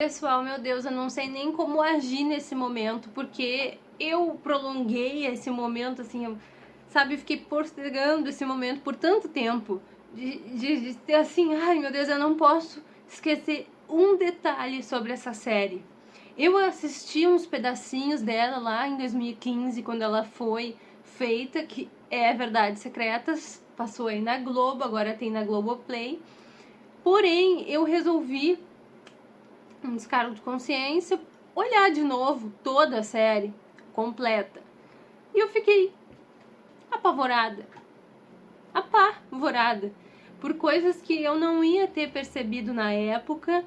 Pessoal, meu Deus, eu não sei nem como agir nesse momento, porque eu prolonguei esse momento, assim, eu, sabe, fiquei postergando esse momento por tanto tempo, de, de, de assim, ai meu Deus, eu não posso esquecer um detalhe sobre essa série. Eu assisti uns pedacinhos dela lá em 2015, quando ela foi feita, que é Verdades Secretas, passou aí na Globo, agora tem na Globoplay. Porém, eu resolvi um descargo de consciência, olhar de novo toda a série completa. E eu fiquei apavorada. Apavorada. Por coisas que eu não ia ter percebido na época.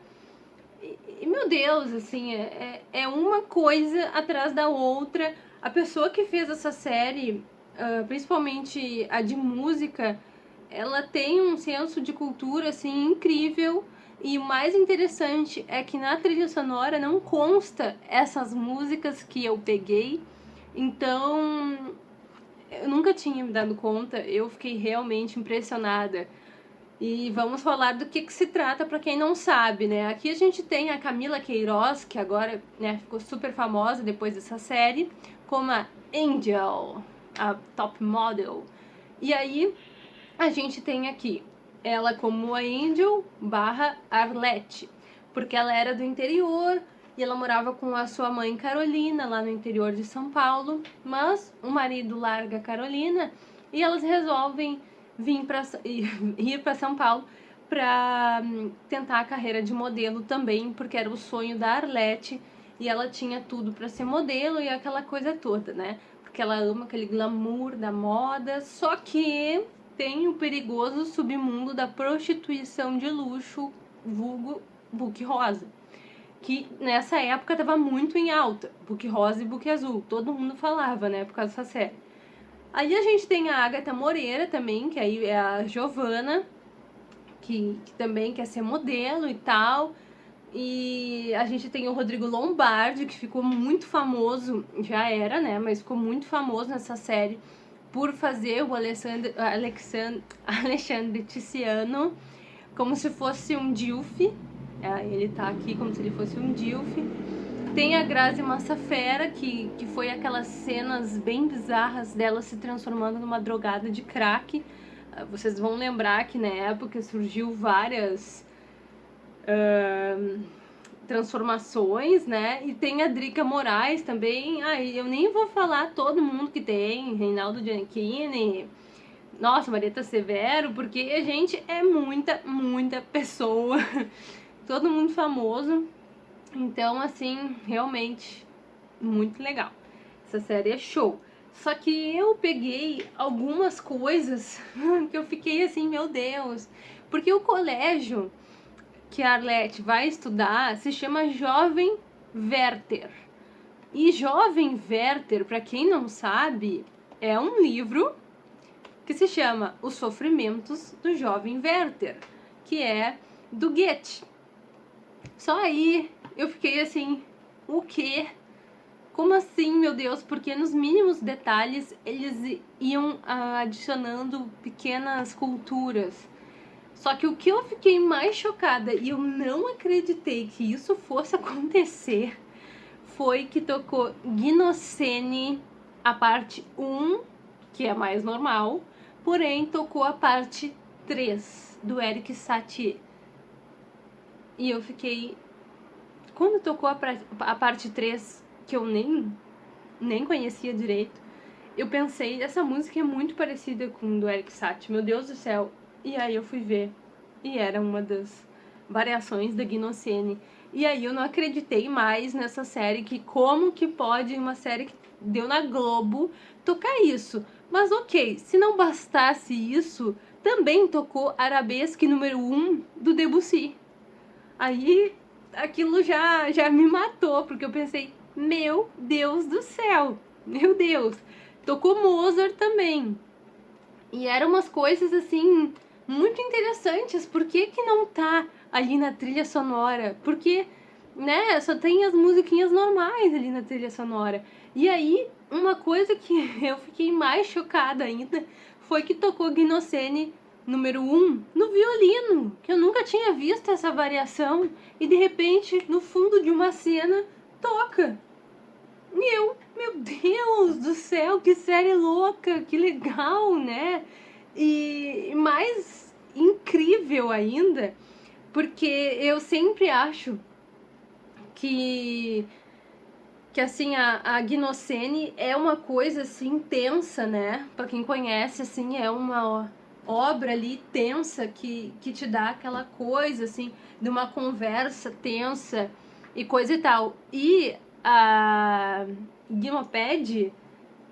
E, meu Deus, assim, é, é, é uma coisa atrás da outra. A pessoa que fez essa série, uh, principalmente a de música, ela tem um senso de cultura, assim, incrível e o mais interessante é que na trilha sonora não consta essas músicas que eu peguei, então eu nunca tinha me dado conta, eu fiquei realmente impressionada. E vamos falar do que, que se trata para quem não sabe, né? Aqui a gente tem a Camila Queiroz, que agora né, ficou super famosa depois dessa série, como a Angel, a top model. E aí a gente tem aqui ela como a Angel barra Arlette, porque ela era do interior e ela morava com a sua mãe Carolina lá no interior de São Paulo, mas o marido larga Carolina e elas resolvem vir para ir para São Paulo para hum, tentar a carreira de modelo também, porque era o sonho da Arlette e ela tinha tudo para ser modelo e aquela coisa toda, né? Porque ela ama aquele glamour da moda, só que tem o perigoso submundo da prostituição de luxo, vulgo Book Rosa. Que nessa época estava muito em alta, Book Rosa e Book Azul. Todo mundo falava, né, por causa dessa série. Aí a gente tem a Agatha Moreira também, que aí é a Giovana, que, que também quer ser modelo e tal. E a gente tem o Rodrigo Lombardi, que ficou muito famoso, já era, né, mas ficou muito famoso nessa série por fazer o Alexandre, Alexandre, Alexandre Tiziano como se fosse um Dilf. É, ele tá aqui como se ele fosse um Dilf. Tem a Grazi Massafera, que, que foi aquelas cenas bem bizarras dela se transformando numa drogada de crack. Ah, vocês vão lembrar que na época surgiu várias... Uh, transformações, né? E tem a Drica Moraes também. Aí eu nem vou falar todo mundo que tem, Reinaldo Giannichini, nossa, Marieta Severo, porque, gente, é muita, muita pessoa. todo mundo famoso. Então, assim, realmente, muito legal. Essa série é show. Só que eu peguei algumas coisas que eu fiquei assim, meu Deus. Porque o colégio que a Arlete vai estudar se chama Jovem Werther. E Jovem Werther, para quem não sabe, é um livro que se chama Os Sofrimentos do Jovem Werther, que é do Goethe. Só aí eu fiquei assim, o quê? Como assim, meu Deus? Porque nos mínimos detalhes eles iam adicionando pequenas culturas só que o que eu fiquei mais chocada e eu não acreditei que isso fosse acontecer foi que tocou Gnocene, a parte 1, que é mais normal, porém tocou a parte 3 do Eric Satie. E eu fiquei... Quando tocou a, a parte 3, que eu nem, nem conhecia direito, eu pensei, essa música é muito parecida com do Eric Satie. Meu Deus do céu, e aí eu fui ver, e era uma das variações da Gnocene. E aí eu não acreditei mais nessa série, que como que pode uma série que deu na Globo tocar isso? Mas ok, se não bastasse isso, também tocou Arabesque número 1 um do Debussy. Aí aquilo já, já me matou, porque eu pensei, meu Deus do céu, meu Deus. Tocou Mozart também. E eram umas coisas assim muito interessantes. Por que, que não tá ali na trilha sonora? Porque, né, só tem as musiquinhas normais ali na trilha sonora. E aí, uma coisa que eu fiquei mais chocada ainda foi que tocou Gnocene número um no violino, que eu nunca tinha visto essa variação, e de repente, no fundo de uma cena, toca. E eu, meu Deus do céu, que série louca, que legal, né? E mais incrível ainda, porque eu sempre acho que que assim a, a Gnocene é uma coisa assim tensa, né? Para quem conhece assim, é uma obra ali tensa que, que te dá aquela coisa assim de uma conversa tensa e coisa e tal. E a Gimoped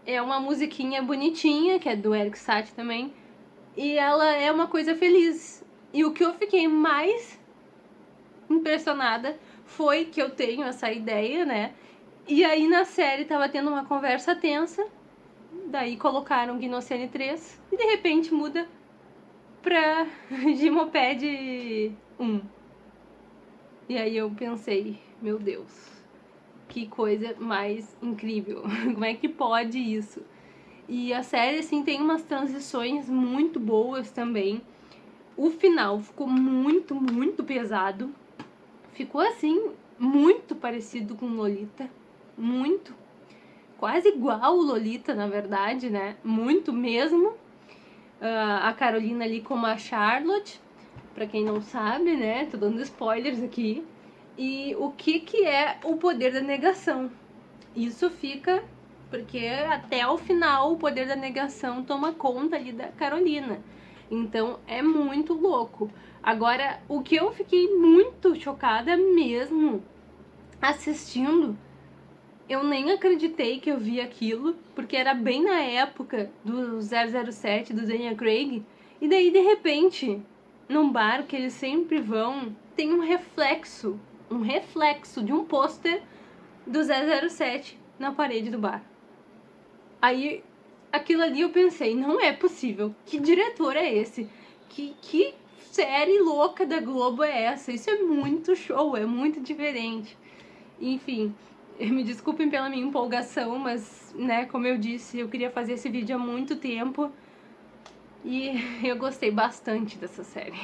é uma musiquinha bonitinha, que é do Eric Satie também, e ela é uma coisa feliz. E o que eu fiquei mais impressionada foi que eu tenho essa ideia, né? E aí na série tava tendo uma conversa tensa, daí colocaram Gnocene 3 e de repente muda pra Gimoped 1. E aí eu pensei, meu Deus, que coisa mais incrível. Como é que pode isso? E a série, assim, tem umas transições muito boas também. O final ficou muito, muito pesado. Ficou, assim, muito parecido com Lolita muito. Quase igual o Lolita, na verdade, né? Muito mesmo. Uh, a Carolina ali como a Charlotte, para quem não sabe, né? Tô dando spoilers aqui. E o que que é o poder da negação? Isso fica porque até o final o poder da negação toma conta ali da Carolina. Então é muito louco. Agora, o que eu fiquei muito chocada mesmo assistindo eu nem acreditei que eu vi aquilo, porque era bem na época do 007, do Daniel Craig. E daí, de repente, num bar que eles sempre vão, tem um reflexo, um reflexo de um pôster do 007 na parede do bar. Aí, aquilo ali eu pensei, não é possível. Que diretor é esse? Que, que série louca da Globo é essa? Isso é muito show, é muito diferente. Enfim, me desculpem pela minha empolgação, mas, né, como eu disse, eu queria fazer esse vídeo há muito tempo e eu gostei bastante dessa série.